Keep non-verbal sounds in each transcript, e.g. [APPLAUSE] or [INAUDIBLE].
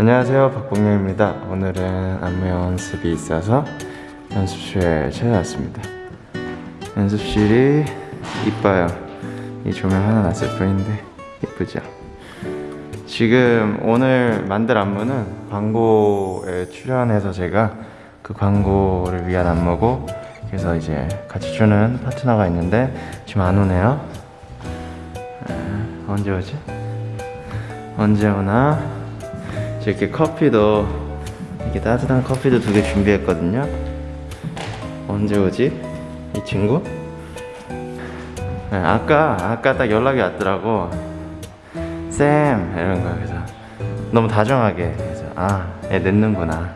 안녕하세요. 박봉영입니다. 오늘은 안무 연습이 있어서 연습실에 찾아왔습니다. 연습실이 이뻐요. 이 조명 하나 놨을 뿐인데 이쁘죠? 지금 오늘 만들 안무는 광고에 출연해서 제가 그 광고를 위한 안무고 그래서 이제 같이 추는 파트너가 있는데 지금 안 오네요. 아, 언제 오지? 언제 오나? 이렇게 커피도 이렇게 따뜻한 커피도 두 개 준비했거든요. 언제 오지? 이 친구? 네, 아까 아까 딱 연락이 왔더라고. 쌤! 이런 거 그래서. 너무 다정하게 그래서 아애 늦는구나.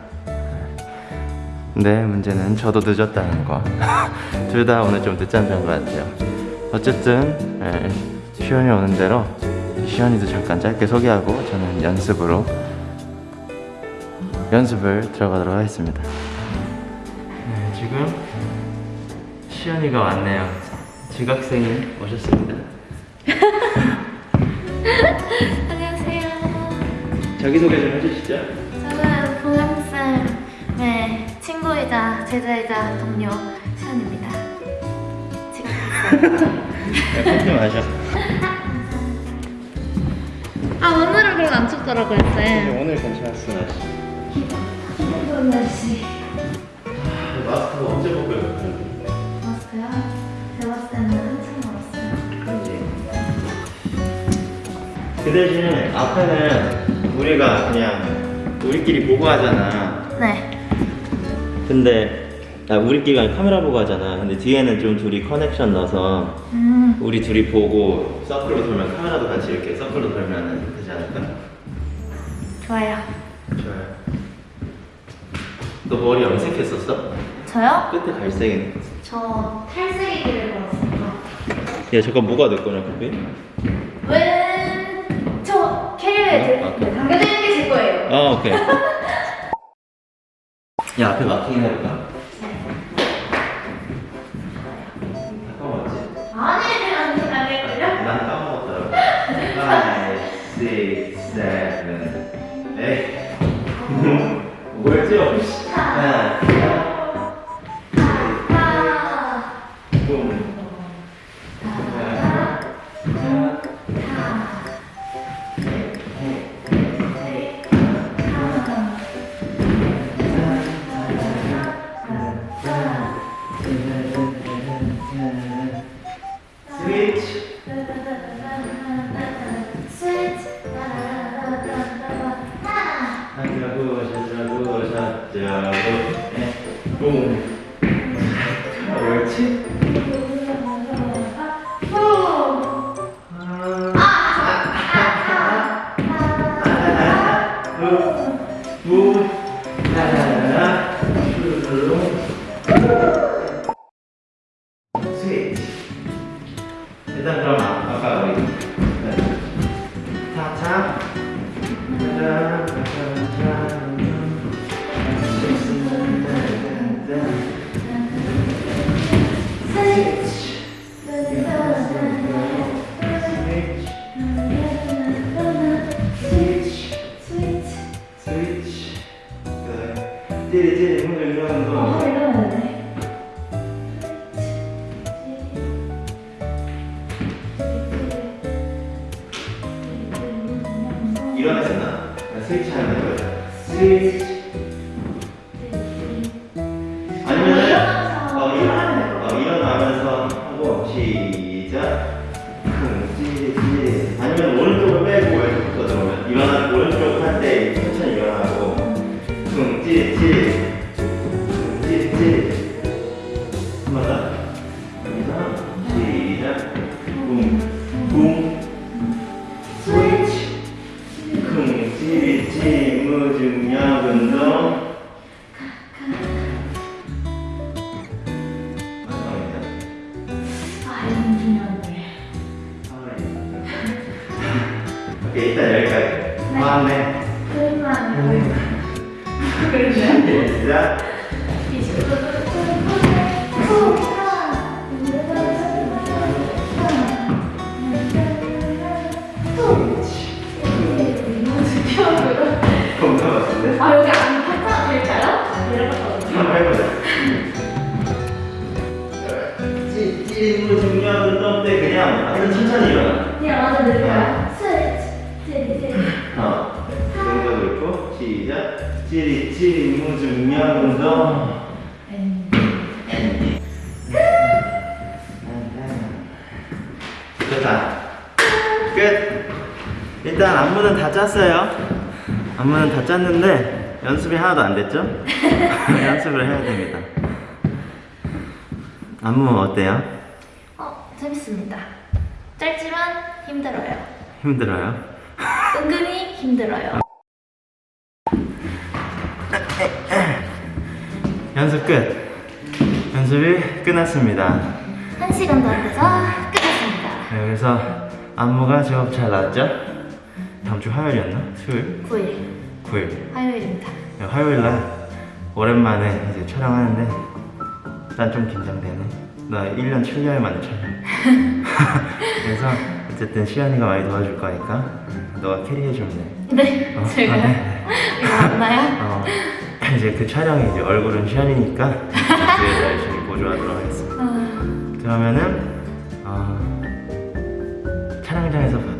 근데 문제는 저도 늦었다는 거. [LAUGHS] 둘 다 오늘 좀 늦잠 잔 것 같아요. 어쨌든 예, 시연이 오는 대로 시연이도 잠깐 짧게 소개하고 저는 연습으로 연습을 들어가도록 하겠습니다. 네, 지금 시연이가 왔네요. 지각생이 오셨습니다. [LAUGHS] 안녕하세요. 자기소개 좀 해주시죠. 저는 보영쌤의 친구이자 제자이자 동료 시연입니다. 네, 커피 마셔. 아 오늘은 별로 안 춥더라고요 쌤. 오늘 괜찮았어 날씨 이런 날씨. 마스크 언제 벗고요? 마스크요? 제가 봤을 때는 한참 멀었어요. 그 대신에 앞에는 우리가 그냥 우리끼리 보고 하잖아 네. 근데 아, 우리끼리 카메라 보고 하잖아 근데 뒤에는 좀 둘이 커넥션 넣어서 음. 우리 둘이 보고 서클로 돌면 카메라도 같이 이렇게 서클로 돌면 되지 않을까? 좋아요 너 머리 염색했었어? 저요? 끝에 갈색이네 저 탈색이기를 걸었어요. 야 잠깐 뭐가 내 거냐 그게? 왼쪽 캐리어에 어? 들- 담겨져 있는 게 제 거예요. 아 오케이 [LAUGHS] 야 앞에 마킹 해볼까? 까 [LAUGHS] 뭐였죠? 하나 하나 슈르릉 스위치 일단 그럼 아- 아까 우리 짜잔 짜잔 일어났었나? 스위치 하는 거야 스위치 같은데? 아 여기 안 팔자 될까요? 해보자. 찌, 찌릿물 중요한 운동 때 그냥 완전 천천히 일어나. 그냥 완전 느릴까요? 스트레치 스트레치 스트레치 어. 이 정도 있고 시작. 찌릿 찌릿 무중력 운동. 됐다. 끝. 일단 안무는 다 짰어요. 안무는 다 짰는데 연습이 하나도 안 됐죠? [LAUGHS] 연습을 해야 됩니다. 안무 어때요? 어 재밌습니다 짧지만 힘들어요 힘들어요? 은근히 힘들어요 [LAUGHS] 연습 끝. 연습이 끝났습니다. 한 시간도 안 돼서 끝났습니다 네, 그래서 안무가 제법 잘 나왔죠? 다음 주 화요일이었나? 수요일? 9일 9일. 화요일입니다 네, 화요일 날 오랜만에 이제 촬영하는데 난 좀 긴장되네. 나 1년 7개월 만에 촬영. [LAUGHS] 그래서 어쨌든 시연이가 많이 도와줄 거니까 너가 캐리해주면 돼. 네 어? 제가요? 아, 네. 이거 맞나요? 어, 이제 그 촬영이 이제 얼굴은 시연이니까 뒤에서 열심히 보조하도록 하겠습니다. 어, 그러면은 어, 촬영장에서 봐-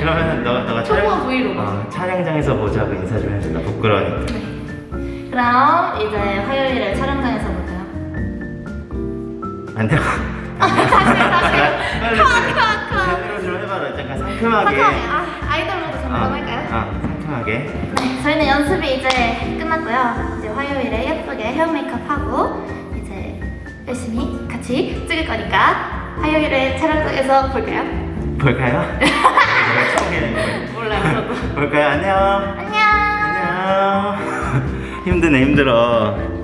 그러면은 너, 너가 초보한 브이로그. 어, 촬영장에서 보자고 인사 좀 해줘. 나 부끄러우니까. 네. 그럼 이제 화요일에 촬영장에서 볼까요? 안 돼. 다시 다시 컷컷컷 좀 해봐라. 약간 상큼하게. 아 아이돌로도 어, 잠깐 할까요? 어, 상큼하게. 네, 저희는 연습이 이제 끝났고요. 이제 화요일에 예쁘게 헤어 메이크업 하고 이제 열심히 같이 찍을 거니까 화요일에 촬영장에서 볼까요? 볼까요? [LAUGHS] 내가 처음에는 거예요. 몰라요, 저도. 볼까요? 안녕. 안녕. 안녕. [LAUGHS] 힘드네 힘들어.